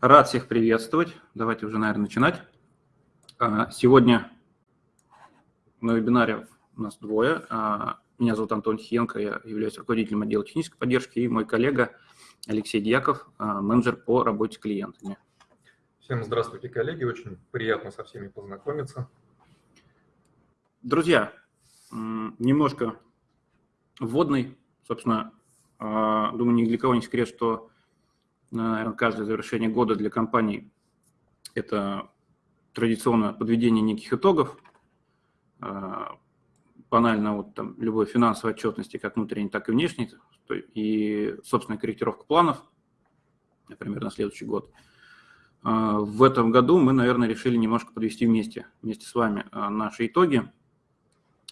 Рад всех приветствовать. Давайте уже, наверное, начинать. А, сегодня на вебинаре у нас двое. А, меня зовут Антон Хиенко, я являюсь руководителем отдела технической поддержки, и мой коллега Алексей Дьяков, а, менеджер по работе с клиентами. Всем здравствуйте, коллеги. Очень приятно со всеми познакомиться. Друзья, немножко вводный. Собственно, думаю, ни для кого не секрет, что наверное, каждое завершение года для компаний – это традиционно подведение неких итогов, а, банально вот там любой финансовой отчетности, как внутренней, так и внешней, и собственная корректировка планов, например, на следующий год. А, в этом году мы, наверное, решили немножко подвести вместе, вместе с вами а, наши итоги.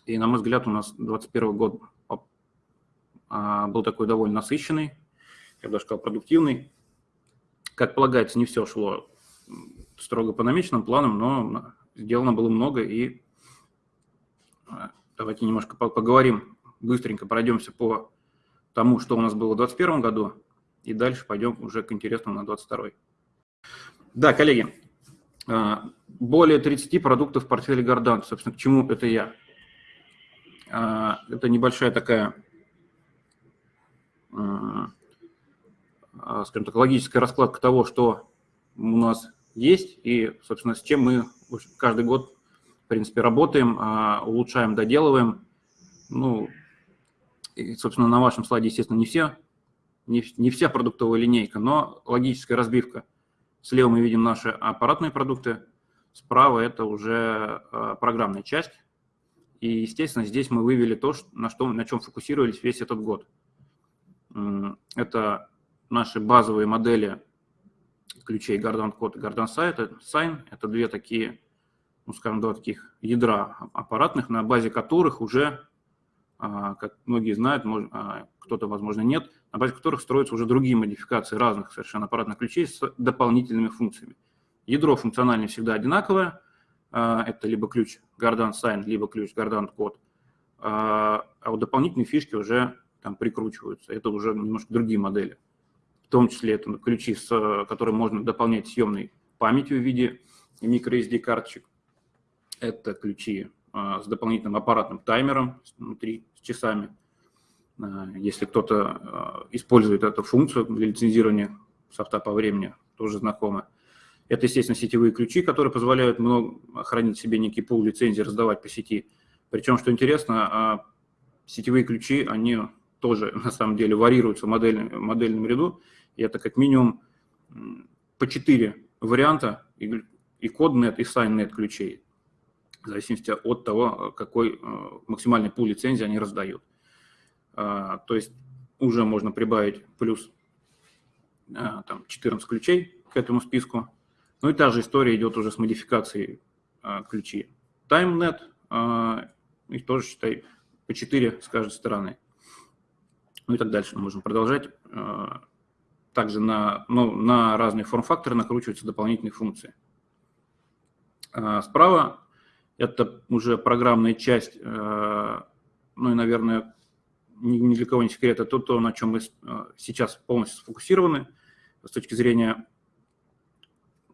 И, на мой взгляд, у нас 2021 год был такой довольно насыщенный, я бы даже сказал, продуктивный. Как полагается, не все шло строго по намеченным планам, но сделано было много, и а, давайте немножко поговорим, быстренько пройдемся по тому, что у нас было в 2021 году, и дальше пойдем уже к интересному на 2022. Да, коллеги, а, более 30 продуктов в портфеле Гордан. Собственно, к чему это я? А, это небольшая такая скажем так, логическая раскладка того, что у нас есть и, собственно, с чем мы каждый год, в принципе, работаем, а, улучшаем, доделываем. Ну, и, собственно, на вашем слайде, естественно, не все, не, не вся продуктовая линейка, но логическая разбивка. Слева мы видим наши аппаратные продукты, справа это уже а, программная часть. И, естественно, здесь мы вывели то, на, что, на чем фокусировались весь этот год. Это наши базовые модели ключей Gardan Code и Gardan Sign. Это две такие, ну, скажем, два таких ядра аппаратных, на базе которых уже, а, как многие знают, а, кто-то, возможно, нет, на базе которых строятся уже другие модификации разных совершенно аппаратных ключей с дополнительными функциями. Ядро функционально всегда одинаковое. А, это либо ключ Gardan Sign, либо ключ Gardan Code. А вот дополнительные фишки уже там прикручиваются. Это уже немножко другие модели в том числе это ключи, с, которые можно дополнять съемной памятью в виде microSD карточек. Это ключи а, с дополнительным аппаратным таймером внутри, с часами. А, если кто-то использует эту функцию для лицензирования софта по времени, тоже знакомо. Это, естественно, сетевые ключи, которые позволяют много, хранить себе некий пул лицензий, раздавать по сети. Причем, что интересно, сетевые ключи, они тоже на самом деле варьируются в модельном, модельном ряду. И это как минимум по четыре варианта и, и CodeNet, и SignNet ключей, в зависимости от того, какой э, максимальный пул лицензии они раздают. А, то есть уже можно прибавить плюс а, там, 14 ключей к этому списку. Ну и та же история идет уже с модификацией а, ключей. TimeNet, их тоже, считай, по 4 с каждой стороны. Ну и так дальше мы можем продолжать также на, ну, на разные форм-факторы накручиваются дополнительные функции. А, справа это уже программная часть, э, ну и, наверное, ни для кого не секрет, это то, на чем мы э, сейчас полностью сфокусированы с точки зрения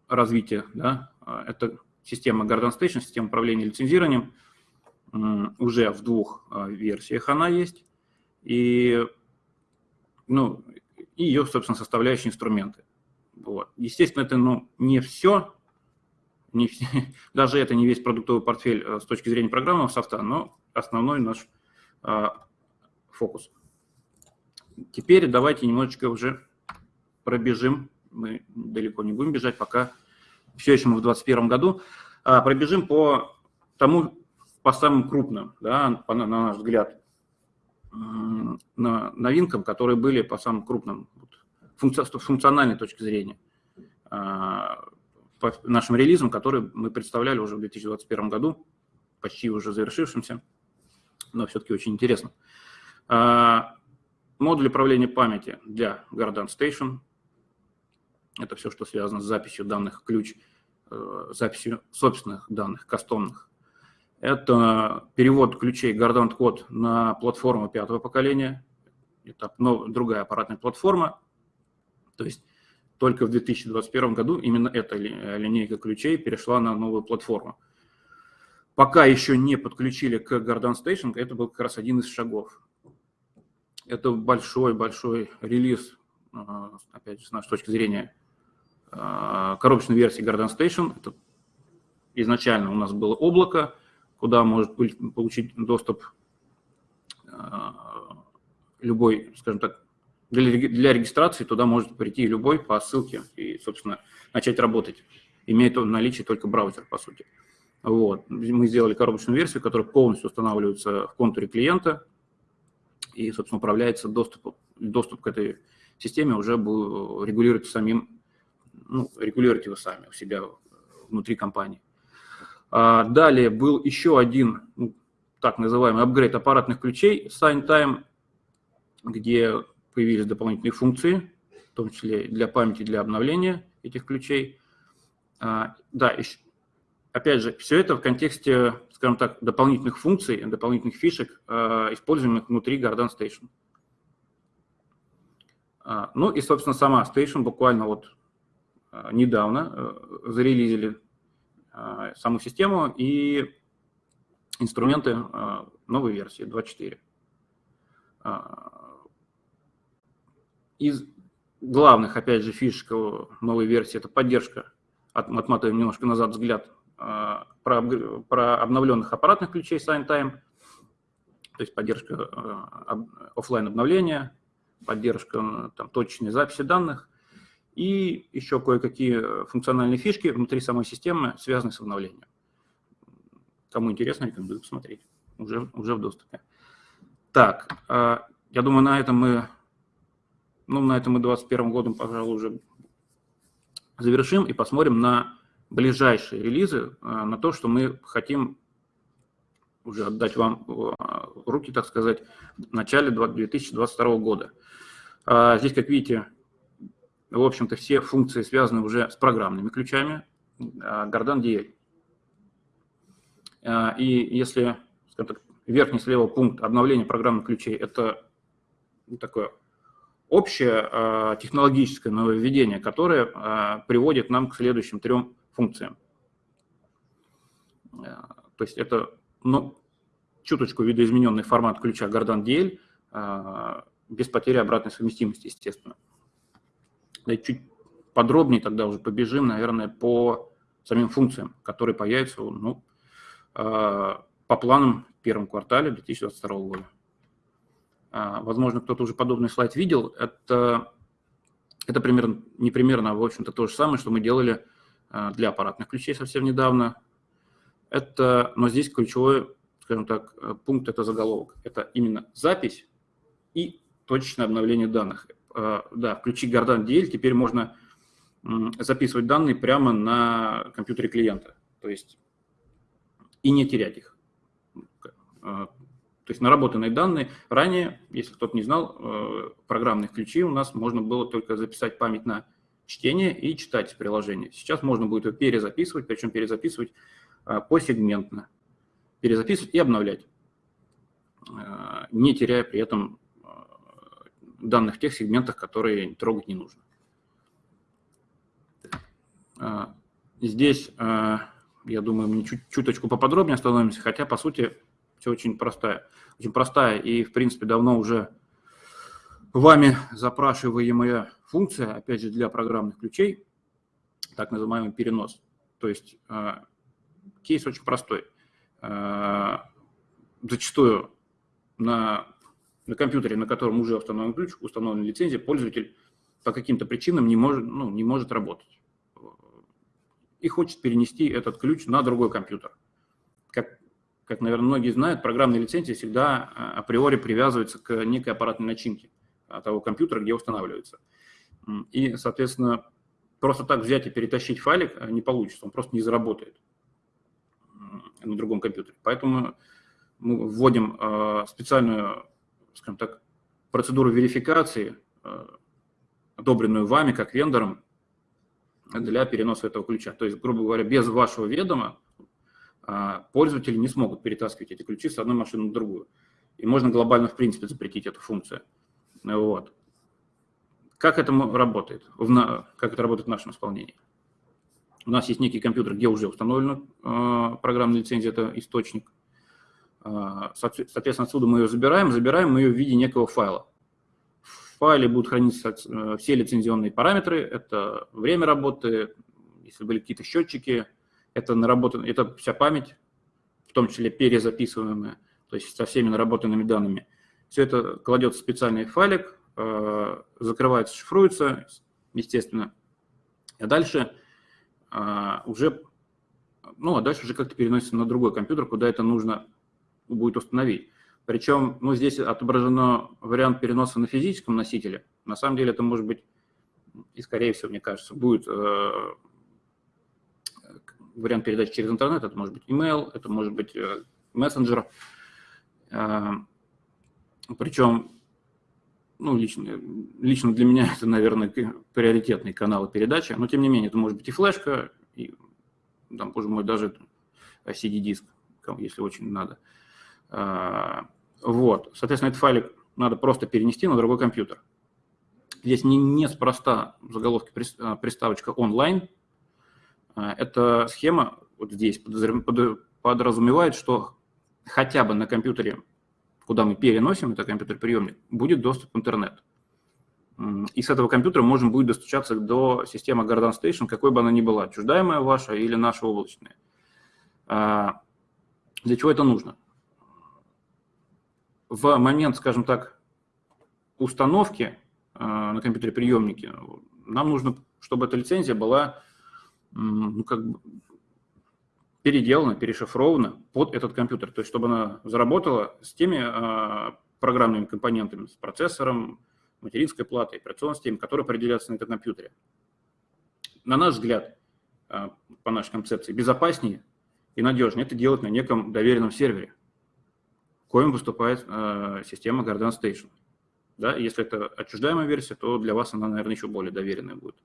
развития. Да? А, это система Garden Station, система управления лицензированием. Уже в двух э, версиях она есть. И ну, и ее, собственно, составляющие инструменты. Вот. Естественно, это ну, не все, не все, даже это не весь продуктовый портфель э, с точки зрения программного софта, но основной наш а, фокус. Теперь давайте немножечко уже пробежим, мы далеко не будем бежать, пока все еще мы в 2021 году, а, пробежим по тому, по самым крупным, да, по, на наш взгляд, новинкам, которые были по самым крупным функци функциональной точки зрения а, по нашим релизам, которые мы представляли уже в 2021 году, почти уже завершившимся, но все-таки очень интересно. А, модуль управления памяти для Garden Station. Это все, что связано с записью данных ключ, э, записью собственных данных, кастомных это перевод ключей Gardant Code на платформу пятого поколения. Это ну, другая аппаратная платформа. То есть только в 2021 году именно эта линейка ключей перешла на новую платформу. Пока еще не подключили к Garden Station, это был как раз один из шагов. Это большой-большой релиз, а, опять же, с нашей точки зрения, а, коробочной версии Garden Station. Это изначально у нас было облако, куда может получить доступ а, любой, скажем так, для, регистрации туда может прийти любой по ссылке и, собственно, начать работать. Имеет он наличие только браузер, по сути. Вот. Мы сделали коробочную версию, которая полностью устанавливается в контуре клиента и, собственно, управляется доступ, доступ к этой системе уже регулируется самим, ну, регулируете вы сами у себя внутри компании. А далее был еще один, ну, так называемый апгрейд аппаратных ключей SignTime, где появились дополнительные функции, в том числе для памяти, для обновления этих ключей. А, да, еще, опять же, все это в контексте, скажем так, дополнительных функций, дополнительных фишек, а, используемых внутри Garden Station. Ну и, собственно, сама Station буквально вот недавно э, зарелизили саму систему и инструменты новой версии 2.4. Из главных, опять же, фишек новой версии – это поддержка, отматываем немножко назад взгляд, про, про обновленных аппаратных ключей SignTime, то есть поддержка офлайн обновления, поддержка там, точечной записи данных и еще кое-какие функциональные фишки внутри самой системы, связанные с обновлением. Кому интересно, рекомендую посмотреть, уже, уже в доступе. Так, а, я думаю, на этом мы ну, на этом мы 2021 годом, пожалуй, уже завершим и посмотрим на ближайшие релизы, а, на то, что мы хотим уже отдать вам руки, так сказать, в начале 2022 года. Здесь, как видите, в общем-то, все функции связаны уже с программными ключами Gardan DL. И если, так, верхний слева пункт обновления программных ключей – это такое общее э, технологическое нововведение, которое приводит нам к следующим трем функциям. То есть это ну, чуточку видоизмененный формат ключа Gardan DL без потери обратной совместимости, естественно. Да чуть подробнее тогда уже побежим, наверное, по самим функциям, которые появятся ну, по планам в первом квартале 2022 года. А, возможно, кто-то уже подобный слайд видел. Это, это примерно, не примерно, а в общем-то то же самое, что мы делали а, для аппаратных ключей совсем недавно. Это, но здесь ключевой, скажем так, пункт – это заголовок. Это именно запись и точечное обновление данных. А, да, включи Gardan DL теперь можно записывать данные прямо на компьютере клиента. То есть и не терять их. То есть наработанные данные. Ранее, если кто-то не знал, э, программных ключей у нас можно было только записать память на чтение и читать приложение. Сейчас можно будет его перезаписывать, причем перезаписывать посегментно. Перезаписывать и обновлять, не теряя при этом данных в тех сегментах, которые трогать не нужно. Здесь, я думаю, мы чуть, чуточку поподробнее остановимся, хотя, по сути, все очень простая. Очень простая и, в принципе, давно уже вами запрашиваемая функция, опять же, для программных ключей, так называемый перенос. То есть э, кейс очень простой. Зачастую на, на компьютере, на котором уже установлен ключ, установлена лицензия, пользователь по каким-то причинам не может, ну, не может работать и хочет перенести этот ключ на другой компьютер. Как как, наверное, многие знают, программные лицензии всегда а, априори привязываются к некой аппаратной начинке того компьютера, где устанавливается. И, соответственно, просто так взять и перетащить файлик а, не получится, он просто не заработает на другом компьютере. Поэтому мы вводим а, специальную, скажем так, процедуру верификации, одобренную вами как вендором, для переноса этого ключа. То есть, грубо говоря, без вашего ведома а, пользователи не смогут перетаскивать эти ключи с одной машины на другую. И можно глобально, в принципе, запретить эту функцию. Вот. как это работает? Как это работает в нашем исполнении? У нас есть некий компьютер, где уже установлена э, программная лицензия, это источник. Э, соответственно, отсюда мы ее забираем, забираем мы ее в виде некого файла. В файле будут храниться э, все лицензионные параметры, это время работы, если были какие-то счетчики, это, наработан, это вся память, в том числе перезаписываемая, то есть со всеми наработанными данными. Все это кладется в специальный файлик, э, закрывается, шифруется, естественно. А дальше э, уже, ну, а дальше уже как-то переносится на другой компьютер, куда это нужно будет установить. Причем, ну, здесь отображено вариант переноса на физическом носителе. На самом деле это может быть, и скорее всего, мне кажется, будет э, вариант передачи через интернет, это может быть email, это может быть э, мессенджер. Э, причем, ну, лично, лично для меня это, наверное, приоритетные каналы передачи, но тем не менее, это может быть и флешка, и, там, боже мой, даже CD-диск, если очень надо. Э, вот, соответственно, этот файлик надо просто перенести на другой компьютер. Здесь не, неспроста в заголовке приставочка онлайн, а, эта схема вот здесь подразумевает, что хотя бы на компьютере, куда мы переносим это компьютер-приемник, будет доступ в интернет. И с этого компьютера можно будет достучаться до системы Garden Station, какой бы она ни была, чуждаемая ваша или наша облачная. А, для чего это нужно? В момент, скажем так, установки а, на компьютере приемники нам нужно, чтобы эта лицензия была ну, как бы переделана, перешифрована под этот компьютер, то есть чтобы она заработала с теми а, программными компонентами, с процессором, материнской платой, операционной системой, которые определяются на этом компьютере. На наш взгляд, а, по нашей концепции, безопаснее и надежнее это делать на неком доверенном сервере, коим выступает а, система Garden Station. Да, если это отчуждаемая версия, то для вас она, наверное, еще более доверенная будет.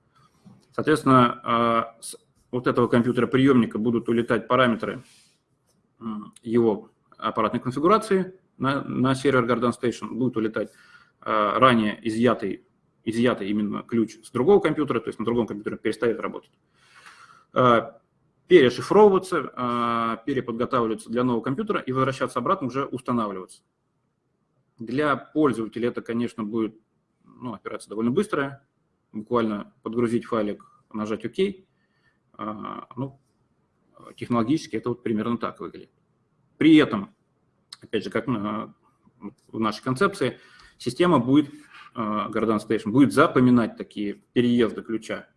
Соответственно, а, с вот этого компьютера приемника будут улетать параметры его аппаратной конфигурации на, на сервер Garden Station, будет улетать а, ранее изъятый, изъятый именно ключ с другого компьютера, то есть на другом компьютере перестает работать а, перешифровываться, переподготавливаться для нового компьютера и возвращаться обратно уже устанавливаться. Для пользователя это, конечно, будет ну, операция довольно быстрая, буквально подгрузить файлик, нажать ОК. А, ну, технологически это вот примерно так выглядит. При этом, опять же, как в нашей концепции, система будет, а, Garden Station, будет запоминать такие переезды ключа.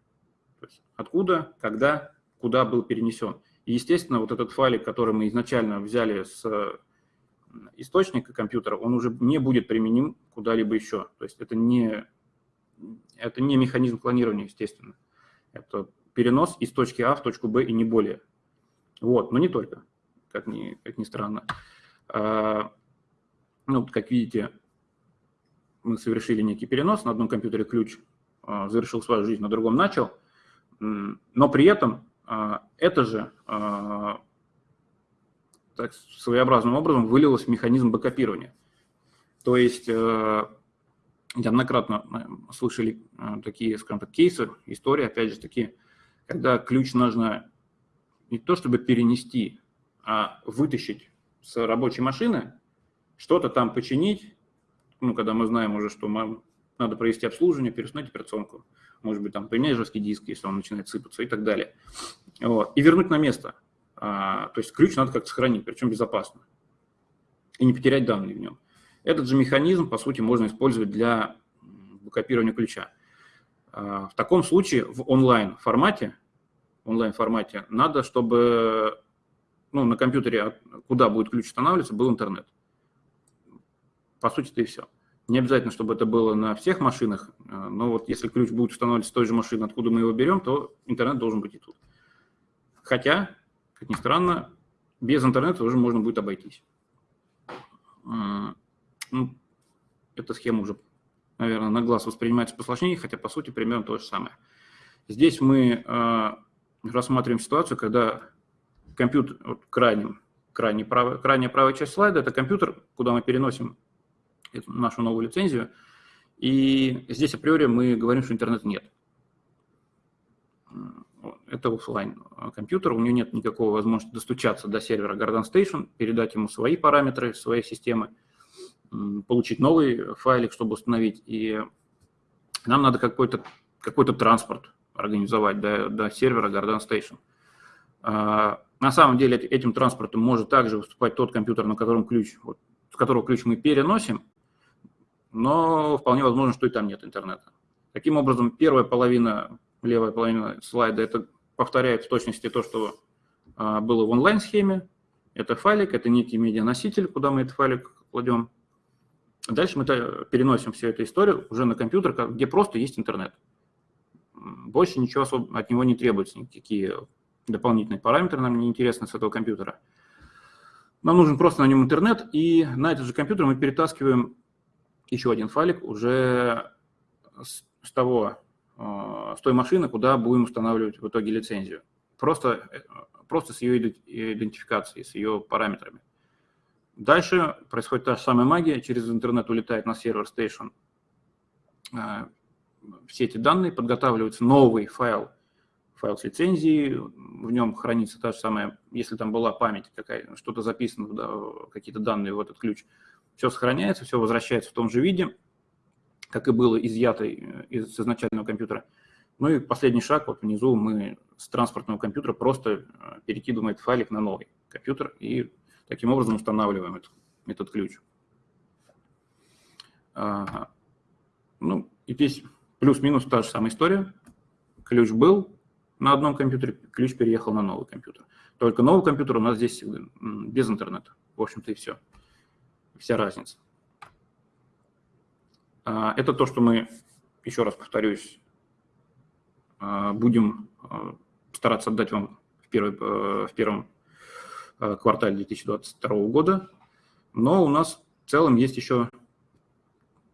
То есть откуда, когда, куда был перенесен. И, естественно, вот этот файлик, который мы изначально взяли с источника компьютера, он уже не будет применим куда-либо еще. То есть это не это не механизм клонирования, естественно. Это перенос из точки А в точку Б и не более. Вот, но не только, как ни, как ни странно. А, ну, как видите, мы совершили некий перенос, на одном компьютере ключ а, завершил свою жизнь, на другом начал, но при этом это же а, так, своеобразным образом вылилось в механизм бэкопирования. То есть а, неоднократно э, слышали э, такие, скажем так, кейсы, истории, опять же, такие, когда ключ нужно не то чтобы перенести, а вытащить с рабочей машины, что-то там починить, ну, когда мы знаем уже, что надо провести обслуживание, переустановить операционку, может быть, там поменять жесткий диск, если он начинает сыпаться и так далее. Вот. И вернуть на место. А, то есть ключ надо как-то сохранить, причем безопасно. И не потерять данные в нем. Этот же механизм, по сути, можно использовать для копирования ключа. А, в таком случае в онлайн-формате, онлайн-формате надо, чтобы ну, на компьютере, куда будет ключ устанавливаться, был интернет. По сути, это и все. Не обязательно, чтобы это было на всех машинах, а, но вот если ключ будет устанавливаться с той же машины, откуда мы его берем, то интернет должен быть и тут. Хотя, как ни странно, без интернета уже можно будет обойтись. Ну, эта схема уже, наверное, на глаз воспринимается посложнее, хотя по сути примерно то же самое. Здесь мы э, рассматриваем ситуацию, когда компьютер, вот крайним, крайне правая, крайняя правая часть слайда, это компьютер, куда мы переносим эту, нашу новую лицензию, И здесь априори мы говорим, что интернета нет. Это офлайн компьютер, у него нет никакой возможности достучаться до сервера Garden Station, передать ему свои параметры, своей системы, получить новый файлик, чтобы установить. И нам надо какой-то какой транспорт организовать до, до сервера Garden Station. А, на самом деле этим транспортом может также выступать тот компьютер, на котором ключ, вот, с которого ключ мы переносим, но вполне возможно, что и там нет интернета. Таким образом, первая половина, левая половина слайда, это повторяет в точности то, что а, было в онлайн-схеме. Это файлик, это некий медианоситель, куда мы этот файлик кладем. Дальше мы переносим всю эту историю уже на компьютер, где просто есть интернет. Больше ничего особо от него не требуется, никакие дополнительные параметры нам не интересны с этого компьютера. Нам нужен просто на нем интернет, и на этот же компьютер мы перетаскиваем еще один файлик уже с, с того, э, с той машины, куда будем устанавливать в итоге лицензию. Просто, э, просто с ее идентификацией, с ее параметрами. Дальше происходит та же самая магия, через интернет улетает на сервер Station э, все эти данные, подготавливается новый файл, файл с лицензией, в нем хранится та же самая, если там была память, какая что-то записано, да, какие-то данные в этот ключ, все сохраняется, все возвращается в том же виде, как и было изъято из изначального компьютера. Ну и последний шаг, вот внизу мы с транспортного компьютера просто э, перекидываем этот файлик на новый компьютер и Таким образом устанавливаем этот, этот ключ. Ну, и здесь плюс-минус та же самая история. Ключ был на одном компьютере, ключ переехал на новый компьютер. Только новый компьютер у нас здесь без интернета. В общем-то и все. Вся разница. А, это то, что мы, еще раз повторюсь, а, будем а, стараться отдать вам в, первый, в первом Э, квартале 2022 года. Но у нас в целом есть еще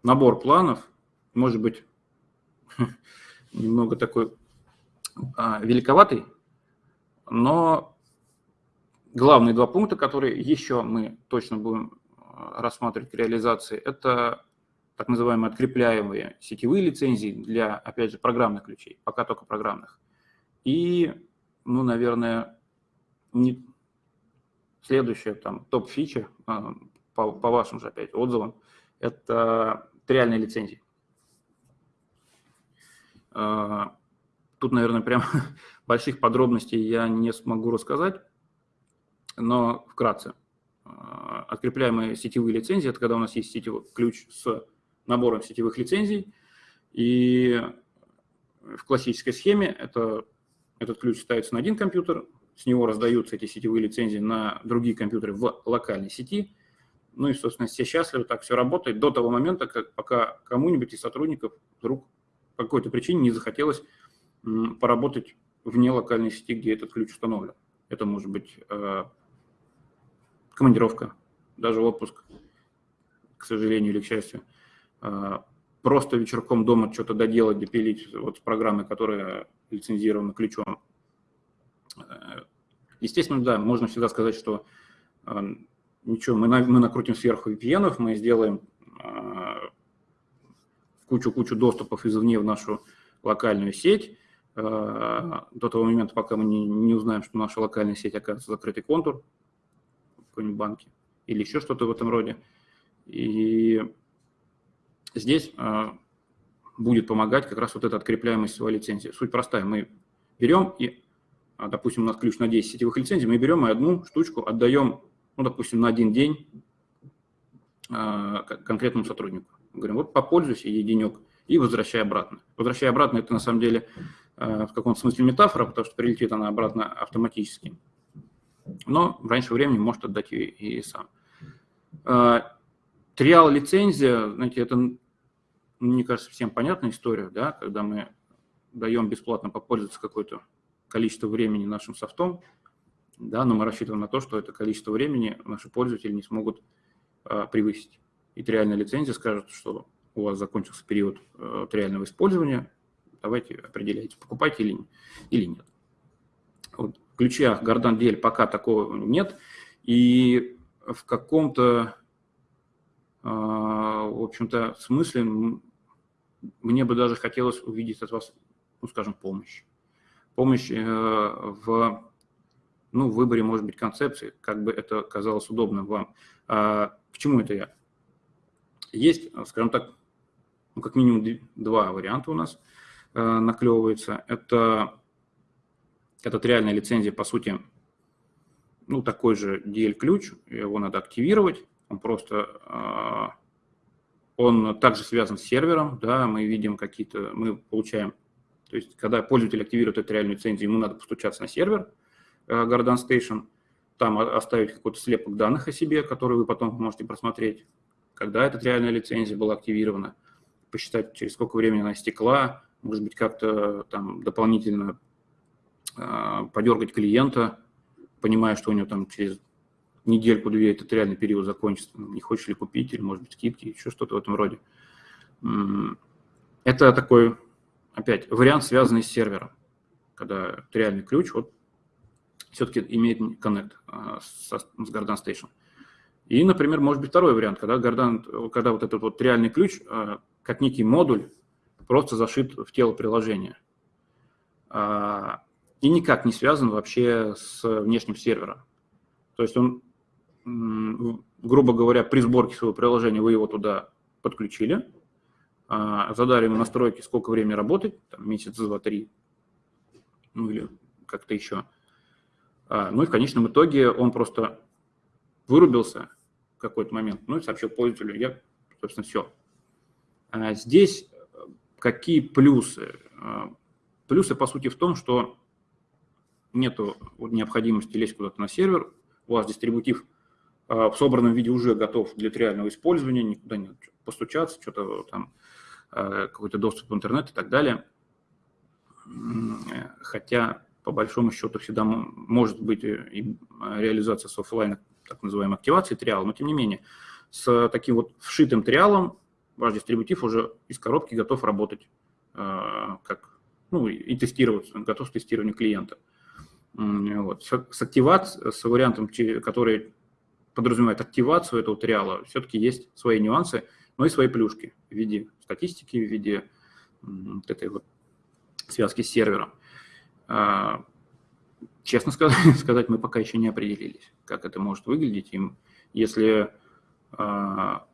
набор планов, может быть, немного такой великоватый, но главные два пункта, которые еще мы точно будем рассматривать к реализации, это так называемые открепляемые сетевые лицензии для, опять же, программных ключей, пока только программных. И, ну, наверное, не, Следующая там топ-фича, а, по, по вашим же опять отзывам, это реальные лицензии. А, тут, наверное, прям больших подробностей я не смогу рассказать, но вкратце. А, открепляемые сетевые лицензии – это когда у нас есть сетевой ключ с набором сетевых лицензий, и в классической схеме это, этот ключ ставится на один компьютер, с него раздаются эти сетевые лицензии на другие компьютеры в локальной сети. Ну и, собственно, все счастливы, так все работает до того момента, как пока кому-нибудь из сотрудников вдруг по какой-то причине не захотелось поработать вне локальной сети, где этот ключ установлен. Это может быть э, командировка, даже отпуск, к сожалению или к счастью. Э, просто вечерком дома что-то доделать, допилить вот с программы, которая лицензирована ключом. Э, естественно, да, можно всегда сказать, что э, ничего, мы, на, мы накрутим сверху VPN, мы сделаем кучу-кучу доступов извне в нашу локальную сеть, до того момента, пока мы не, не узнаем, что наша локальная сеть оказывается закрытый контур какой-нибудь банке или еще что-то в этом роде. И здесь будет помогать как раз вот эта открепляемость своей лицензии. Суть простая. Мы берем и а, допустим, у нас ключ на 10 сетевых лицензий, мы берем и одну штучку отдаем, ну, допустим, на один день а, конкретному сотруднику. Говорим, вот попользуйся ей и возвращай обратно. Возвращай обратно – это на самом деле а, в каком-то смысле метафора, потому что прилетит она обратно автоматически. Но раньше времени может отдать ее и сам. Триал лицензия, знаете, это, мне кажется, всем понятная история, да, когда мы даем бесплатно попользоваться какой-то количество времени нашим софтом, да, но мы рассчитываем на то, что это количество времени наши пользователи не смогут а, превысить. И реальная лицензия скажет, что у вас закончился период а, реального использования, давайте определяйте, покупайте или, или нет. Вот ключах Гордан Дель пока такого нет, и в каком-то, а, в общем-то, смысле мне бы даже хотелось увидеть от вас, ну, скажем, помощь. Помощь э, в ну, выборе, может быть, концепции, как бы это казалось удобным вам. А, к это я? Есть, скажем так, ну, как минимум два варианта у нас э, наклевывается. Это этот реальная лицензия, по сути, ну, такой же DL-ключ, его надо активировать, он просто, э, он также связан с сервером, да, мы видим какие-то, мы получаем, то есть, когда пользователь активирует эту реальную лицензию, ему надо постучаться на сервер, Э, Garden Station, там оставить какой-то слепок данных о себе, который вы потом можете просмотреть, когда эта реальная лицензия была активирована, посчитать, через сколько времени она истекла, может быть, как-то там дополнительно подергать клиента, понимая, что у него там через недельку-две этот реальный период закончится, не хочешь ли купить, или, может быть, скидки, еще что-то в этом роде. Это такой, опять, вариант, связанный с сервером, когда реальный ключ вот все-таки имеет коннект а, с, с Garden Station. И, например, может быть второй вариант, когда, Garden, когда вот этот вот реальный ключ, а, как некий модуль, просто зашит в тело приложения. А, и никак не связан вообще с внешним сервером. То есть он, грубо говоря, при сборке своего приложения вы его туда подключили, задали ему настройки, сколько времени работать, там, месяц, два, три, ну или как-то еще – а, ну и в конечном итоге он просто вырубился в какой-то момент, ну и сообщил пользователю, я, собственно, все. А здесь э, какие плюсы? А, плюсы, по сути, в том, что нету необходимости лезть куда-то на сервер, у вас дистрибутив в собранном виде уже готов для реального использования, никуда не постучаться, что-то там, какой-то доступ в интернет и так далее. Хотя по большому счету всегда может быть и реализация с офлайна, так называемой активации триала, но тем не менее, с таким вот вшитым триалом ваш дистрибутив уже из коробки готов работать э, как, ну, и тестировать, готов к тестированию клиента. Вот. С активацией, с вариантом, который подразумевает активацию этого триала, все-таки есть свои нюансы, но и свои плюшки в виде статистики, в виде вот этой вот связки с сервером. А, честно сказать, мы пока еще не определились, как это может выглядеть. Им, если, а,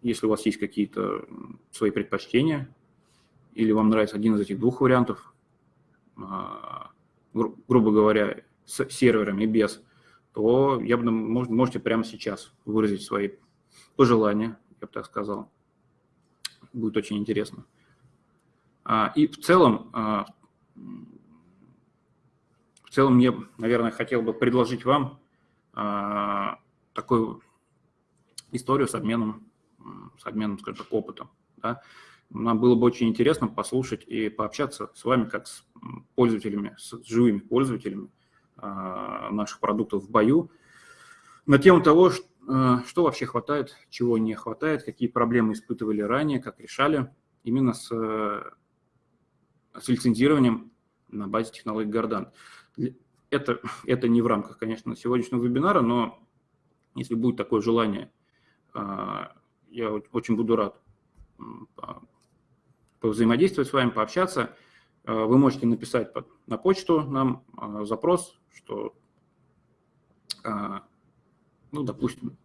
если у вас есть какие-то свои предпочтения, или вам нравится один из этих двух вариантов, а, гру грубо говоря, с серверами и без, то я бы, можете прямо сейчас выразить свои пожелания, я бы так сказал. Будет очень интересно. И в целом, в целом мне, наверное, хотел бы предложить вам а, такую историю с обменом, с обменом, скажем так, опытом. Да? Нам было бы очень интересно послушать и пообщаться с вами, как с пользователями, с живыми пользователями а, наших продуктов в бою, на тему того, что, а, что вообще хватает, чего не хватает, какие проблемы испытывали ранее, как решали именно с, с лицензированием на базе технологий Гордан. Это, это не в рамках, конечно, сегодняшнего вебинара, но если будет такое желание, а, я очень буду рад взаимодействовать с вами, пообщаться. А, вы можете написать на почту нам а, запрос, что, ну, допустим,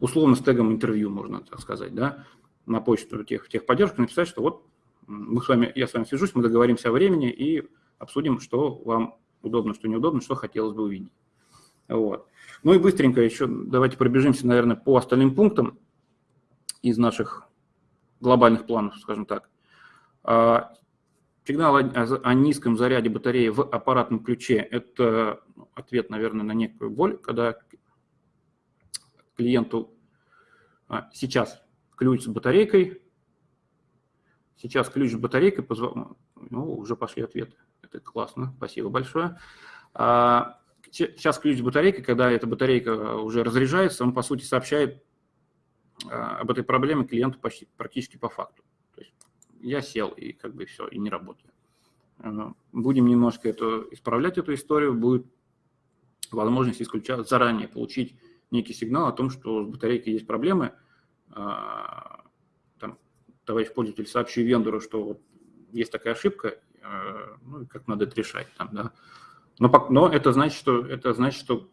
условно с тегом интервью, можно так сказать, да, на почту тех, техподдержку написать, что вот мы с вами, я с вами свяжусь, мы договоримся о времени и обсудим, что вам удобно, что неудобно, что хотелось бы увидеть. Вот. Ну и быстренько еще давайте пробежимся, наверное, по остальным пунктам из наших глобальных планов, скажем так. А, сигнал о низком заряде батареи в аппаратном ключе – это ответ, наверное, на некую боль, когда клиенту а, сейчас ключ с батарейкой, сейчас ключ с батарейкой, ну, уже пошли ответы. Это классно, спасибо большое. А, сейчас ключ с батарейкой, когда эта батарейка уже разряжается, он, по сути, сообщает об этой проблеме клиенту почти, практически по факту. То есть я сел, и как бы все, и не работаю. А, будем немножко это, исправлять эту историю, будет возможность исключать, заранее получить некий сигнал о том, что с батарейкой есть проблемы, там, товарищ пользователь, сообщи вендору, что вот есть такая ошибка, э, ну, как надо это решать. Там, да. но, но это значит, что, это значит, что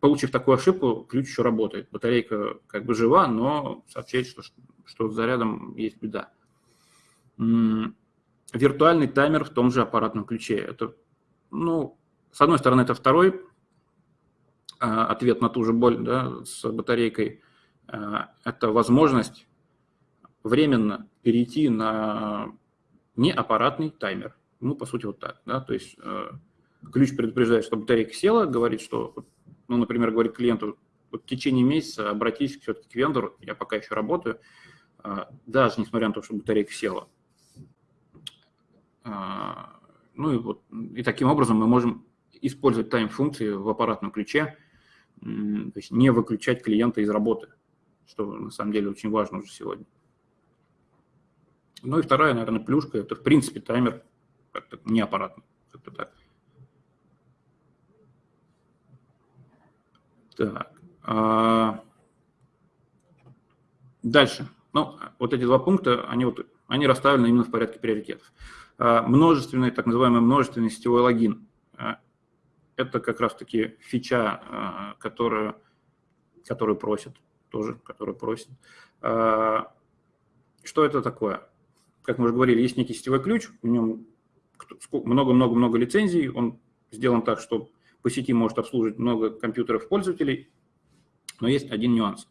получив такую ошибку, ключ еще работает. Батарейка как бы жива, но сообщает, что, что с зарядом есть беда. Виртуальный таймер в том же аппаратном ключе. Это, ну, с одной стороны, это второй а, ответ на ту же боль да, с батарейкой. А, это возможность временно перейти на неаппаратный таймер. Ну, по сути, вот так. Да? То есть э, ключ предупреждает, что батарейка села, говорит, что, ну, например, говорит клиенту, вот в течение месяца обратись все-таки к вендору, я пока еще работаю, э, даже несмотря на то, что батарейка села. Э, ну и вот и таким образом мы можем использовать тайм-функции в аппаратном ключе, то есть не выключать клиента из работы, что на самом деле очень важно уже сегодня. Ну и вторая, наверное, плюшка, это в принципе таймер не аппаратный. Как-то так. Так. А... Дальше. Ну, вот эти два пункта, они, вот, они расставлены именно в порядке приоритетов. А, множественный, так называемый множественный сетевой логин. А, это как раз-таки фича, а, которую, которую просят, тоже, которую просят. А, что это такое? как мы уже говорили, есть некий сетевой ключ, в нем много-много-много лицензий, он сделан так, что по сети может обслуживать много компьютеров пользователей, но есть один нюанс.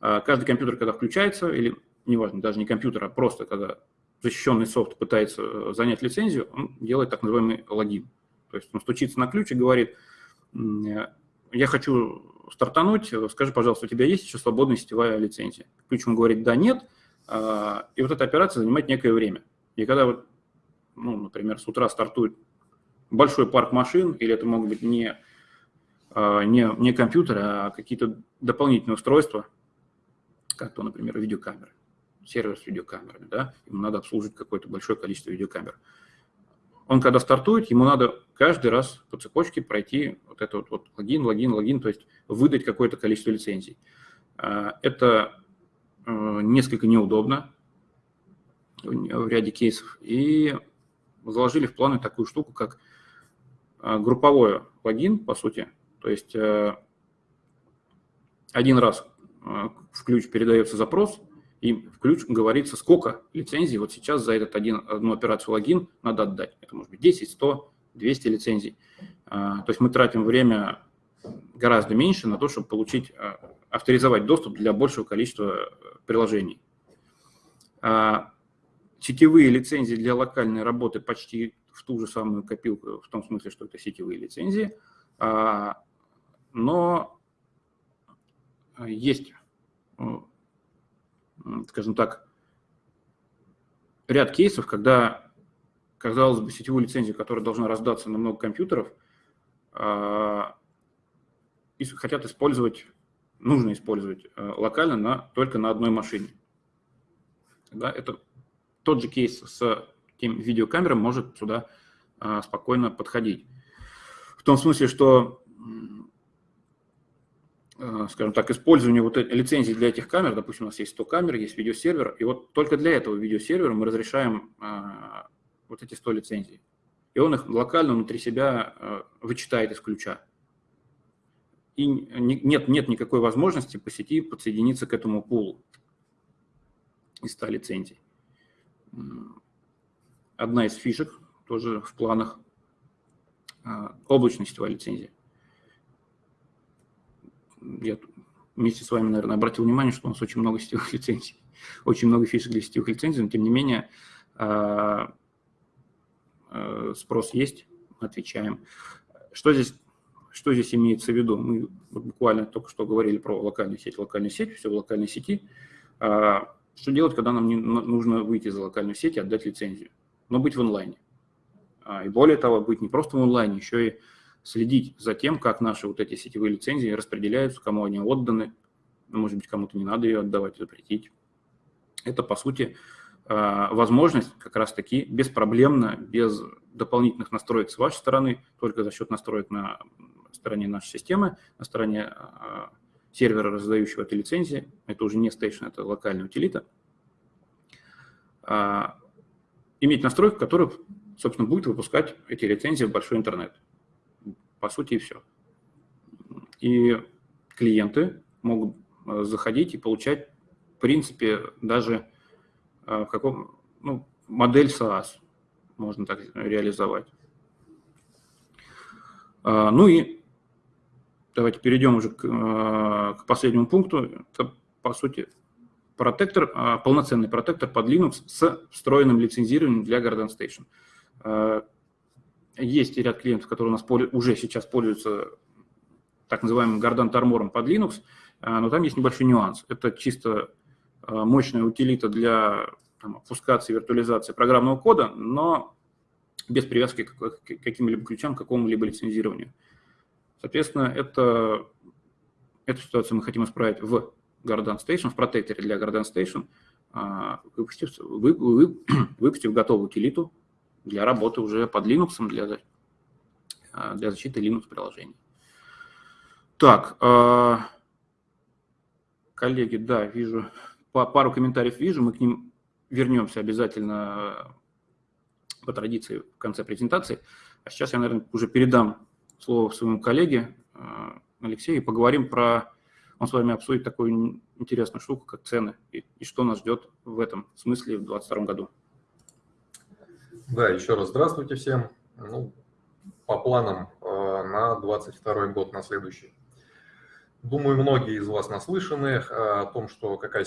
А, каждый компьютер, когда включается, или неважно, даже не компьютер, а просто когда защищенный софт пытается э, занять лицензию, он делает так называемый логин. То есть он стучится на ключ и говорит, я хочу стартануть, скажи, пожалуйста, у тебя есть еще свободная сетевая лицензия? Ключ ему говорит, да, нет, а, и вот эта операция занимает некое время. И когда, вот, ну, например, с утра стартует большой парк машин, или это могут быть не, а, не, не компьютеры, а какие-то дополнительные устройства, как то, например, видеокамеры, сервер с видеокамерами, да, ему надо обслуживать какое-то большое количество видеокамер. Он когда стартует, ему надо каждый раз по цепочке пройти вот это вот, вот логин, логин, логин, то есть выдать какое-то количество лицензий. А, это Э, несколько неудобно в ряде кейсов. И заложили в планы такую штуку, как групповой логин, по сути. То есть э, один раз в ключ передается запрос, и в ключ говорится, сколько лицензий вот сейчас за этот один, одну операцию логин надо отдать. Это может быть 10, 100, 200 лицензий. То есть мы тратим время гораздо меньше на то, чтобы получить, авторизовать доступ для большего количества приложений. Сетевые лицензии для локальной работы почти в ту же самую копилку, в том смысле, что это сетевые лицензии, а, но есть, скажем так, ряд кейсов, когда, казалось бы, сетевую лицензию, которая должна раздаться на много компьютеров, а, хотят использовать нужно использовать э, локально на, только на одной машине. Да, это тот же кейс с тем видеокамерой может сюда а, спокойно подходить. В том смысле, что, а, скажем так, использование вот лицензий для этих камер, допустим, у нас есть 100 камер, есть видеосервер, и вот только для этого видеосервера мы разрешаем а, вот эти 100 лицензий. И он их локально внутри себя вычитает из ключа и нет, нет никакой возможности по сети подсоединиться к этому пулу из 100 лицензий. Одна из фишек тоже в планах а, облачная сетевая лицензия. Я вместе с вами, наверное, обратил внимание, что у нас очень много сетевых лицензий, очень много фишек для сетевых лицензий, но тем не менее а, а, спрос есть, отвечаем. Что здесь что здесь имеется в виду? Мы буквально только что говорили про локальную сеть, локальную сеть, все в локальной сети. Что делать, когда нам нужно выйти за локальную сеть и отдать лицензию? Но быть в онлайне. А, и более того, быть не просто в онлайне, еще и следить за тем, как наши вот эти сетевые лицензии распределяются, кому они отданы, может быть, кому-то не надо ее отдавать, запретить. Это, по сути, а, возможность как раз-таки беспроблемно, без дополнительных настроек с вашей стороны, только за счет настроек на стороне нашей системы, на стороне а, сервера, раздающего эти лицензии. Это уже не стейшн, это локальная утилита. Иметь настройку, которая, собственно, будет выпускать эти лицензии в большой интернет. По сути, и все. И клиенты могут заходить и получать, в принципе, даже в каком, ну, модель SaaS можно так реализовать. Ну и давайте перейдем уже к, к последнему пункту. Это, по сути, протектор, а, полноценный протектор под Linux с встроенным лицензированием для Garden Station. А, есть ряд клиентов, которые у нас уже сейчас пользуются так называемым Garden Armor под Linux, а, но там есть небольшой нюанс. Это чисто мощная утилита для там, опускации, виртуализации программного кода, но без привязки к каким-либо ключам, к какому-либо лицензированию. Соответственно, это, эту ситуацию мы хотим исправить в Garden Station, в протекторе для Garden Station, а, выпустив, вы, вы, выпустив готовую утилиту для работы уже под Linux, для, а, для защиты Linux-приложений. Так, а, коллеги, да, вижу, пару комментариев вижу, мы к ним вернемся обязательно по традиции в конце презентации. А сейчас я, наверное, уже передам слово своему коллеге Алексею и поговорим про он с вами обсудит такую интересную штуку, как цены, и, и что нас ждет в этом смысле в 2022 году. Да, еще раз здравствуйте всем. Ну, по планам э, на 2022 год, на следующий. Думаю, многие из вас наслышаны э, о том, что какая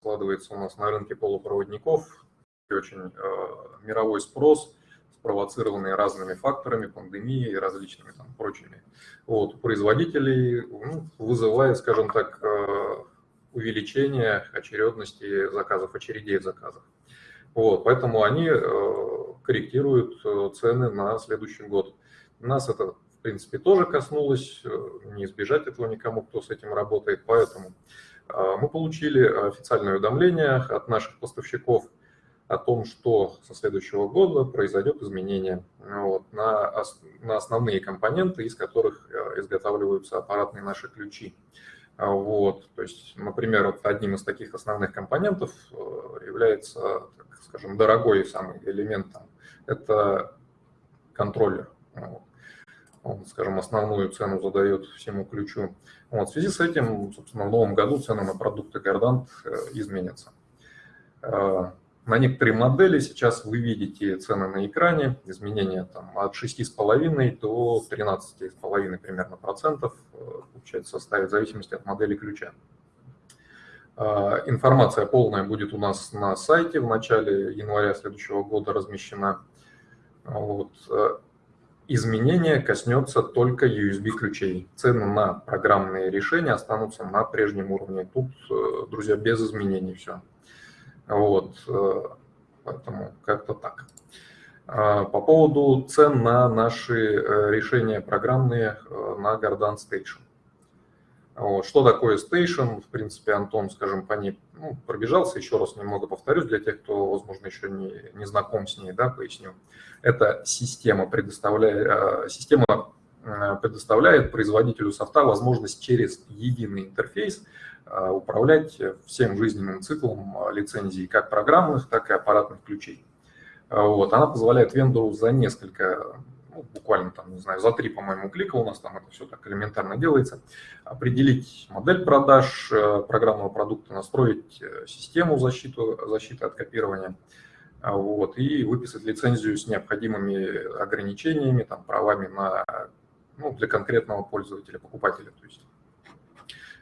складывается у нас на рынке полупроводников. Очень э, мировой спрос – спровоцированные разными факторами, пандемией и различными там прочими. Вот, производителей ну, вызывает, скажем так, э, увеличение очередности заказов, очередей заказов. Вот, поэтому они э, корректируют э, цены на следующий год. Нас это, в принципе, тоже коснулось, не избежать этого никому, кто с этим работает, поэтому мы получили официальное уведомление от наших поставщиков о том, что со следующего года произойдет изменение вот, на, на основные компоненты, из которых э, изготавливаются аппаратные наши ключи. Вот, то есть, например, вот одним из таких основных компонентов э, является, так скажем, дорогой самый элемент, там, это контроллер. Он, скажем, основную цену задает всему ключу. Вот, в связи с этим, собственно, в новом году цены на продукты Гордант э, изменятся. На некоторые модели сейчас вы видите цены на экране, изменения там, от 6,5 до 13,5 примерно процентов, э, получается, составит в зависимости от модели ключа. А, информация полная будет у нас на сайте в начале января следующего года размещена. Вот. Э, изменение коснется только USB-ключей. Цены на программные решения останутся на прежнем уровне. Тут, э, друзья, без изменений все. Вот, э, поэтому как-то так. А, по поводу цен на наши э, решения программные э, на Gardan Station. Вот. Что такое Station? В принципе, Антон, скажем, по ней ну, пробежался, еще раз немного повторюсь для тех, кто, возможно, еще не, не знаком с ней, да, поясню. Это система, предоставляет, система предоставляет производителю софта возможность через единый интерфейс управлять всем жизненным циклом э, лицензий как программных, так и аппаратных ключей. Э, вот. Она позволяет вендору за несколько, ну, буквально там, не знаю, за три, по-моему, клика у нас там это все так элементарно делается, определить модель продаж программного продукта, настроить систему защиты, защиты от копирования, вот, и выписать лицензию с необходимыми ограничениями, там, правами на, ну, для конкретного пользователя, покупателя. То есть.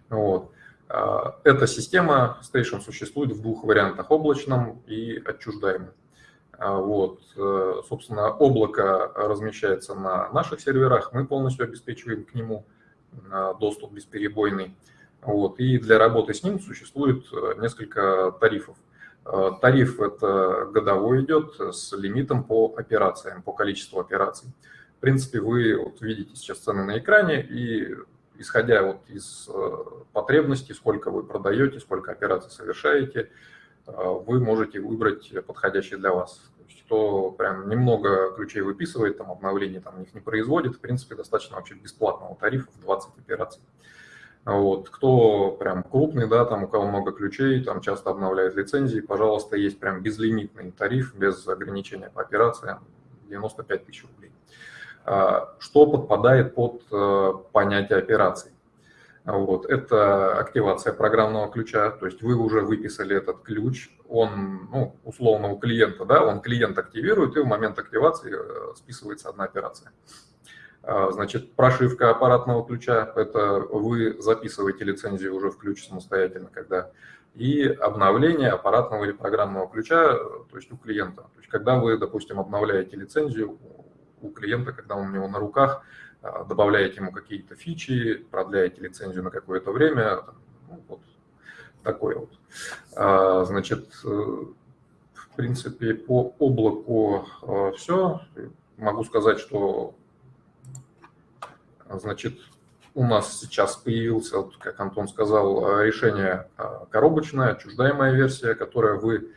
Вот. А, эта система Station существует в двух вариантах, облачном и отчуждаемом. А, вот, э, собственно, облако размещается на наших серверах, мы полностью обеспечиваем к нему а, доступ бесперебойный. Вот, и для работы с ним существует э, несколько тарифов. Тариф это годовой идет с лимитом по операциям, по количеству операций. В принципе, вы вот видите сейчас цены на экране, и исходя вот из э, потребностей, сколько вы продаете, сколько операций совершаете, э, вы можете выбрать подходящий для вас. То есть, кто прям немного ключей выписывает, там обновления там их не производит, в принципе, достаточно вообще бесплатного тарифа в 20 операций. Вот. Кто прям крупный, да, там у кого много ключей, там часто обновляет лицензии, пожалуйста, есть прям безлимитный тариф, без ограничения по операциям, 95 тысяч рублей. А, что подпадает под э, понятие операций? Вот. Это активация программного ключа, то есть вы уже выписали этот ключ, он, ну, условно, у клиента, да, он клиент активирует, и в момент активации э, списывается одна операция. А, значит, прошивка аппаратного ключа – это вы записываете лицензию уже в ключ самостоятельно, когда и обновление аппаратного или программного ключа, то есть у клиента. То есть когда вы, допустим, обновляете лицензию у клиента, когда он у него на руках, а, добавляете ему какие-то фичи, продляете лицензию на какое-то время, ну, вот такое вот. А, значит, э, в принципе, по облаку э, все. Могу сказать, что Значит, у нас сейчас появился, как Антон сказал, решение а, коробочное, отчуждаемая версия, которая вы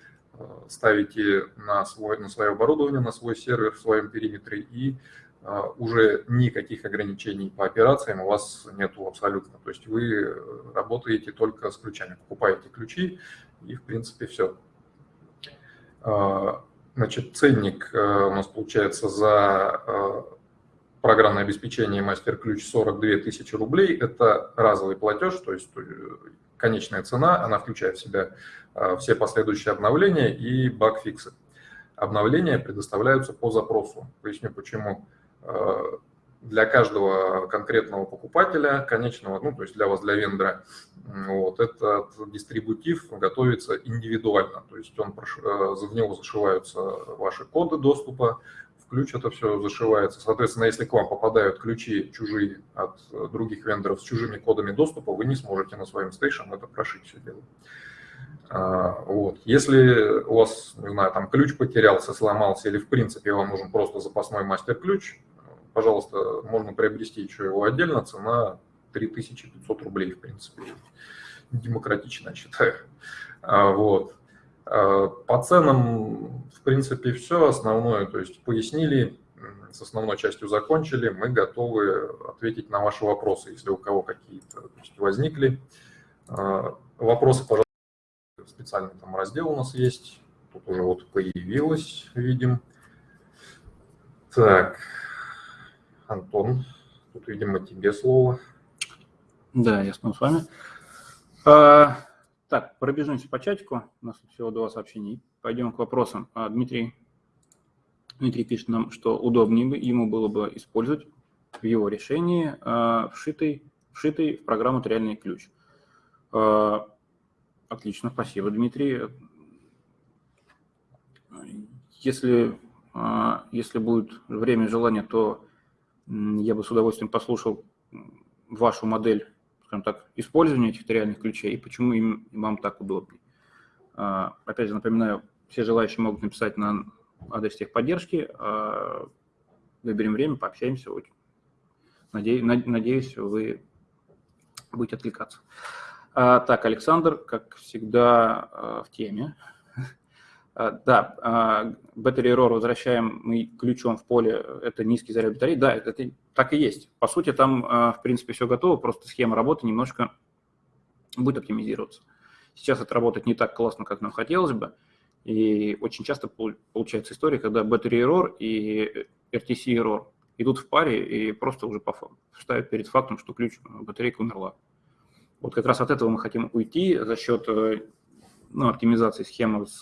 ставите на, свой, на свое оборудование, на свой сервер в своем периметре, и а, уже никаких ограничений по операциям у вас нету абсолютно. То есть вы работаете только с ключами, покупаете ключи, и в принципе все. Значит, ценник у нас получается за программное обеспечение мастер-ключ 42 тысячи рублей. Это разовый платеж, то есть э, конечная цена, она включает в себя э, все последующие обновления и баг-фиксы. Обновления предоставляются по запросу. Поясню почему. Э, для каждого конкретного покупателя, конечного, ну, то есть для вас, для вендора, вот, этот дистрибутив готовится индивидуально, то есть он, в него зашиваются ваши коды доступа, ключ это все зашивается. Соответственно, если к вам попадают ключи чужие от э, других вендоров с чужими кодами доступа, вы не сможете на своем стейшн это прошить все дело. А, вот. Если у вас, не знаю, там ключ потерялся, сломался, или в принципе вам нужен просто запасной мастер-ключ, пожалуйста, можно приобрести еще его отдельно, цена 3500 рублей, в принципе, демократично, считаю. А, вот. А, по ценам, в принципе, все основное, то есть пояснили, с основной частью закончили, мы готовы ответить на ваши вопросы, если у кого какие-то возникли. А, вопросы, пожалуйста, специальный там раздел у нас есть, тут уже вот появилось, видим. Так, Антон, тут, видимо, тебе слово. Да, я с вами. Так, пробежимся по чатику. У нас всего два сообщений. Пойдем к вопросам. А, Дмитрий, Дмитрий пишет нам, что удобнее бы ему было бы использовать в его решении а, вшитый, вшитый в программу реальный ключ. А, отлично, спасибо, Дмитрий. Если, если будет время и желание, то я бы с удовольствием послушал вашу модель скажем так, использования этих реальных ключей и почему им, вам так удобнее. А, опять же, напоминаю, все желающие могут написать на адрес техподдержки. А, выберем время, пообщаемся. Надеюсь, надеюсь вы будете отвлекаться. А, так, Александр, как всегда, в теме. А, да, а, battery error возвращаем мы ключом в поле, это низкий заряд батареи. Да, это так и есть. По сути, там, а, в принципе, все готово, просто схема работы немножко будет оптимизироваться. Сейчас это работает не так классно, как нам хотелось бы, и очень часто получается история, когда battery error и RTC error идут в паре и просто уже ставят перед фактом, что ключ, батарейка умерла. Вот как раз от этого мы хотим уйти за счет э, ну, оптимизации схемы с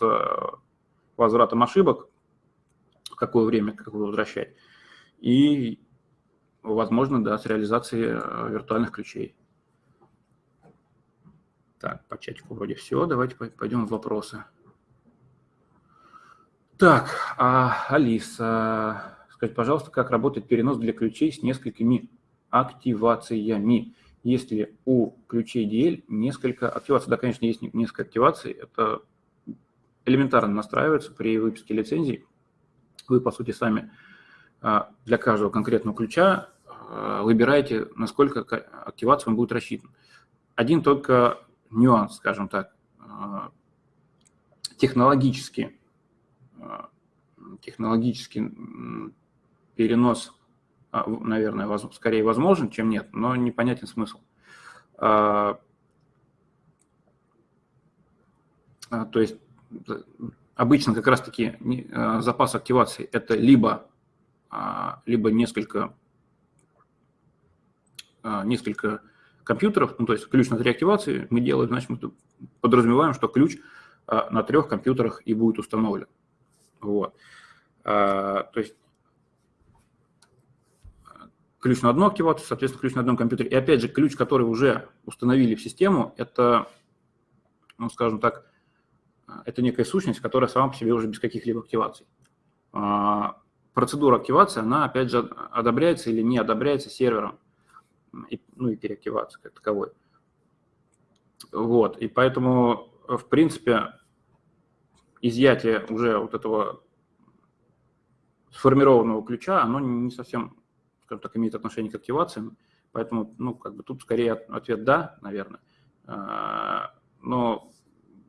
возвратом ошибок, в какое время, как вы возвращать, и, возможно, да, с реализацией э, виртуальных ключей. Так, по чатику вроде все. Давайте пойдем в вопросы. Так, а, Алиса, скажите, пожалуйста, как работает перенос для ключей с несколькими активациями? Если у ключей DL несколько активаций, да, конечно, есть несколько активаций, это элементарно настраивается при выписке лицензий. Вы, по сути, сами а, для каждого конкретного ключа а, выбираете, насколько активация он будет рассчитан. Один только нюанс, скажем так, а, технологически, технологический перенос, наверное, скорее возможен, чем нет, но непонятен смысл. То есть обычно как раз-таки запас активации это либо, либо несколько, несколько компьютеров, ну, то есть ключ на три активации мы делаем, значит, мы подразумеваем, что ключ на трех компьютерах и будет установлен. Вот. То есть ключ на одну активацию, соответственно, ключ на одном компьютере. И опять же, ключ, который уже установили в систему, это, ну, скажем так, это некая сущность, которая сама по себе уже без каких-либо активаций. А, процедура активации, она, опять же, одобряется или не одобряется сервером, ну и переактивация как таковой. Вот, и поэтому, в принципе, изъятие уже вот этого сформированного ключа, оно не совсем скажем так, имеет отношение к активациям. Поэтому, ну, как бы тут скорее ответ «да», наверное. А, но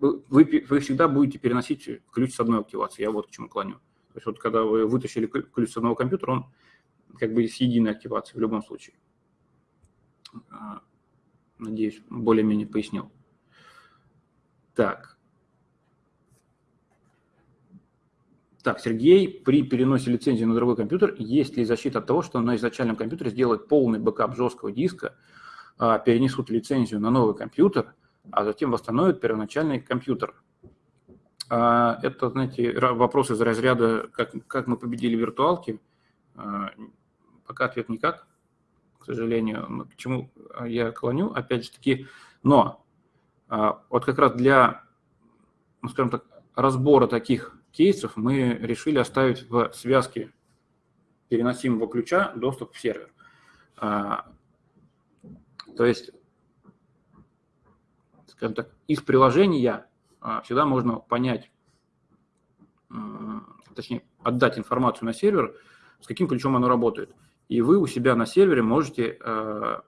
вы, вы всегда будете переносить ключ с одной активации. Я вот к чему клоню. То есть вот когда вы вытащили ключ с одного компьютера, он как бы с единой активацией в любом случае. А, надеюсь, более-менее пояснил. Так. Так, Сергей, при переносе лицензии на другой компьютер, есть ли защита от того, что на изначальном компьютере сделают полный бэкап жесткого диска, а, перенесут лицензию на новый компьютер, а затем восстановят первоначальный компьютер? А, это, знаете, вопрос из разряда, как, как мы победили виртуалки. А, пока ответ никак, к сожалению. К чему я клоню, опять же таки, но вот как раз для, ну, скажем так, разбора таких кейсов мы решили оставить в связке переносимого ключа доступ в сервер. А, то есть, скажем так, из приложения а, всегда можно понять, точнее, отдать информацию на сервер, с каким ключом оно работает. И вы у себя на сервере можете а,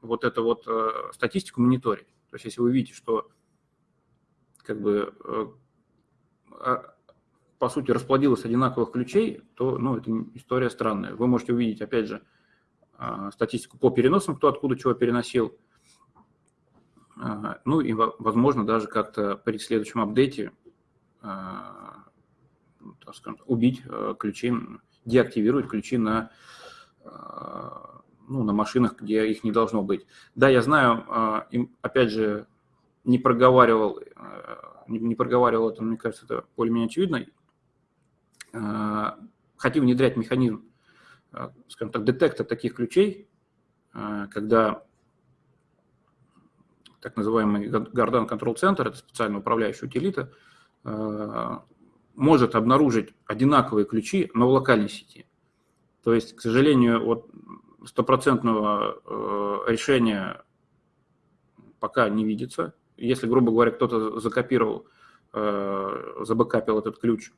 вот эту вот статистику мониторить. То есть, если вы видите, что как бы а, по сути, расплодилось одинаковых ключей, то ну, это история странная. Вы можете увидеть, опять же, а, статистику по переносам, кто откуда чего переносил. А, ну и, возможно, даже как-то при следующем апдейте ну, так скажем, убить ключи, деактивировать ключи на, ну, на машинах, где их не должно быть. Да, я знаю, опять же, не проговаривал не, проговаривал это, мне кажется, это более-менее очевидно, а, хотим внедрять механизм, а, скажем так, детекта таких ключей, а, когда так называемый Gardan Control Center, это специально управляющая утилита, может обнаружить одинаковые ключи, но в локальной сети. То есть, к сожалению, вот стопроцентного решения пока не видится если, грубо говоря, кто-то закопировал, э, забэкапил этот ключ,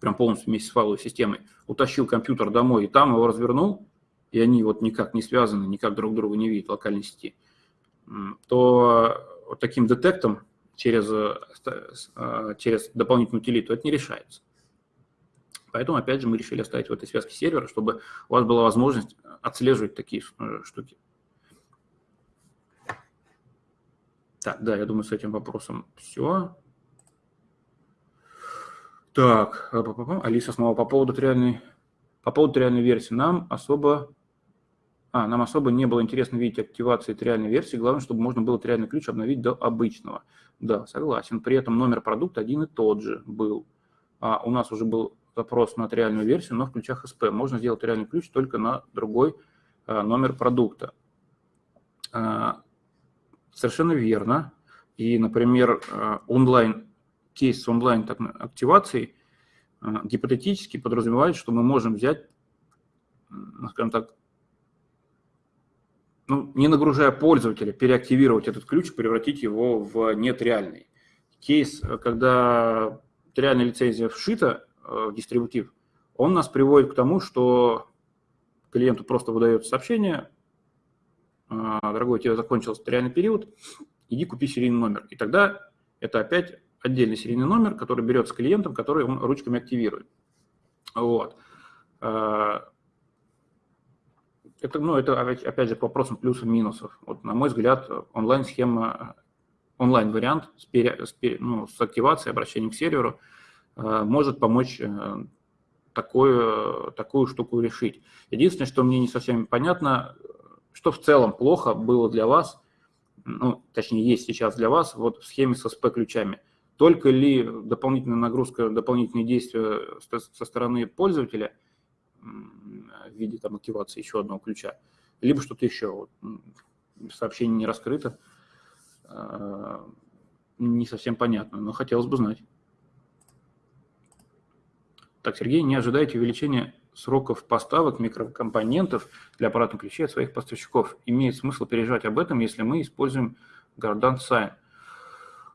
прям полностью вместе с файловой системой, утащил компьютер домой и там его развернул, и они вот никак не связаны, никак друг друга не видят в локальной сети, то вот таким детектом через, э, через дополнительную утилиту это не решается. Поэтому, опять же, мы решили оставить в этой связке сервера, чтобы у вас была возможность отслеживать такие э, штуки. Так, да, я думаю, с этим вопросом все. Так, Алиса снова по поводу реальной, по поводу реальной версии. Нам особо, а, нам особо не было интересно видеть активации реальной версии. Главное, чтобы можно было реальный ключ обновить до обычного. Да, согласен. При этом номер продукта один и тот же был. А у нас уже был запрос на реальную версию, но в ключах SP. Можно сделать реальный ключ только на другой а, номер продукта. А, Совершенно верно. И, например, э, онлайн, кейс с онлайн активацией э, гипотетически подразумевает, что мы можем взять, скажем так, ну, не нагружая пользователя, переактивировать этот ключ, превратить его в нет реальный. Кейс, э, когда реальная лицензия вшита в дистрибутив, он нас приводит к тому, что клиенту просто выдается сообщение, а, дорогой, у тебя закончился реальный период, иди купи серийный номер. И тогда это опять отдельный серийный номер, который берется клиентом, который он ручками активирует. Вот. А, Это, ну, это опять же к вопросам плюсов и минусов. Вот, на мой взгляд, онлайн-схема, онлайн-вариант с, пере, с, пере, ну, с активацией, обращением к серверу э, может помочь э, такую, такую штуку решить. Единственное, что мне не совсем понятно, что в целом плохо было для вас, ну, точнее, есть сейчас для вас вот в схеме со SP-ключами. Только ли дополнительная нагрузка, дополнительные действия со стороны пользователя – в виде там, активации еще одного ключа, либо что-то еще. Сообщение не раскрыто, а, не совсем понятно, но хотелось бы знать. Так, Сергей, не ожидайте увеличения сроков поставок микрокомпонентов для аппаратных ключей от своих поставщиков. Имеет смысл переживать об этом, если мы используем Gardant Sign.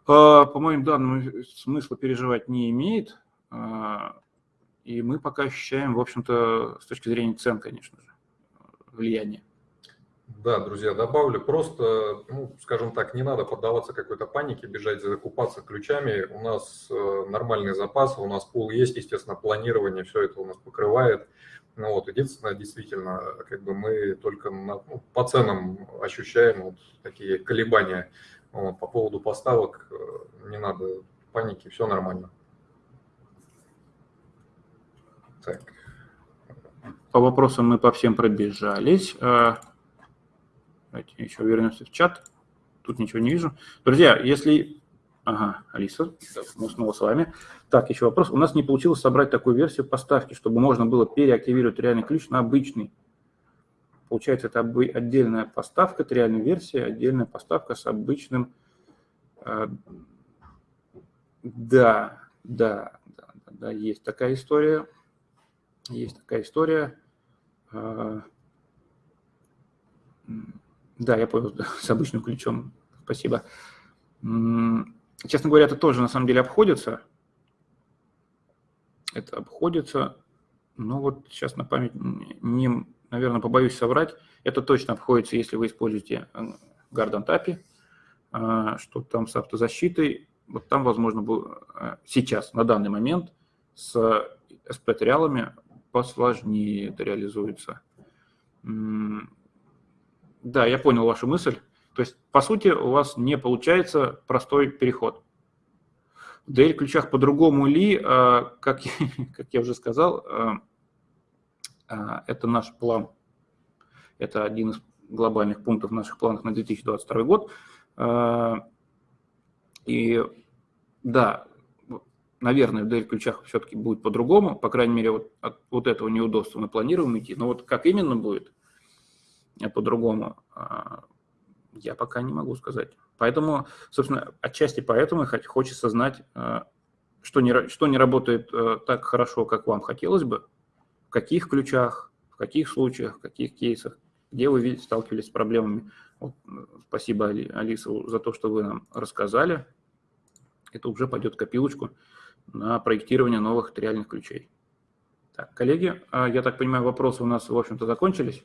А, по моим данным, смысла переживать не имеет. И мы пока ощущаем, в общем-то, с точки зрения цен, конечно же, влияние. Да, друзья, добавлю, просто, ну, скажем так, не надо поддаваться какой-то панике, бежать закупаться ключами. У нас э, нормальный запас, у нас пул есть, естественно, планирование, все это у нас покрывает. Ну вот, единственное, действительно, как бы мы только на, ну, по ценам ощущаем вот такие колебания. Вот, по поводу поставок э, не надо паники, все нормально. Так. По вопросам мы по всем пробежались. А, давайте еще вернемся в чат. Тут ничего не вижу. Друзья, если... Ага, Алиса, мы снова с вами. Так, еще вопрос. У нас не получилось собрать такую версию поставки, чтобы можно было переактивировать реальный ключ на обычный. Получается, это отдельная поставка, это реальная версия, отдельная поставка с обычным... А, да, да, да, да, есть такая история. Есть такая история. А, да, я понял, с обычным ключом. Спасибо. Честно говоря, это тоже на самом деле обходится. Это обходится. Но вот сейчас на память не, наверное, побоюсь соврать. Это точно обходится, если вы используете Garden API, а, что там с автозащитой. Вот там, возможно, а, сейчас, на данный момент, с SP-триалами посложнее это реализуется. Да, я понял вашу мысль. То есть, по сути, у вас не получается простой переход. В DL-ключах по-другому ли, а, как, как я уже сказал, а, а, это наш план. Это один из глобальных пунктов наших планов на 2022 год. И да, наверное, в DL-ключах все-таки будет по-другому, по крайней мере, вот от вот этого неудобства мы планируем идти, но вот как именно будет э, по-другому, а, я пока не могу сказать. Поэтому, собственно, отчасти поэтому хочется знать, э, что не, что не работает э, так хорошо, как вам хотелось бы, в каких ключах, в каких случаях, в каких кейсах, где вы сталкивались с проблемами. Вот, спасибо, Алиса, за то, что вы нам рассказали. Это уже пойдет копилочку на проектирование новых триальных ключей. Так, коллеги, а, я так понимаю, вопросы у нас, в общем-то, закончились.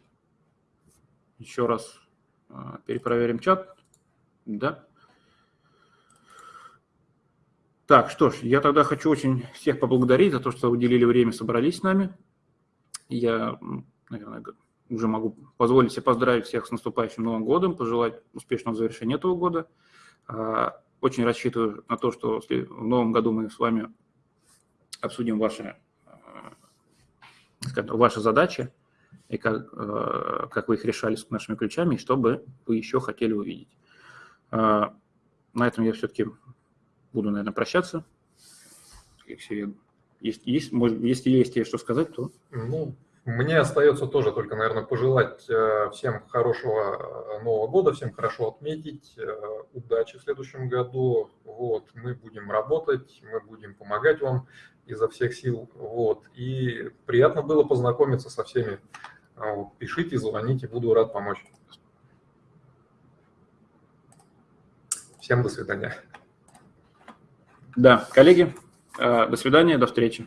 Еще раз а, перепроверим чат. Да. Так, что ж, я тогда хочу очень всех поблагодарить за то, что уделили время, собрались с нами. Я, наверное, уже могу позволить себе поздравить всех с наступающим Новым годом, пожелать успешного завершения этого года. Очень рассчитываю на то, что в новом году мы с вами обсудим ваши, э, ваши задачи и как, э, как вы их решали с нашими ключами, и что бы вы еще хотели увидеть. Э, на этом я все-таки буду, наверное, прощаться. Если есть, есть, может, если есть что сказать, то... Ну, мне остается тоже только, наверное, пожелать э, всем хорошего э, Нового года, всем хорошо отметить, э, удачи в следующем году. Вот, мы будем работать, мы будем помогать вам изо всех сил. Вот, и приятно было познакомиться со всеми. Вот, пишите, звоните, буду рад помочь. Всем до свидания. Да, коллеги, до свидания, до встречи.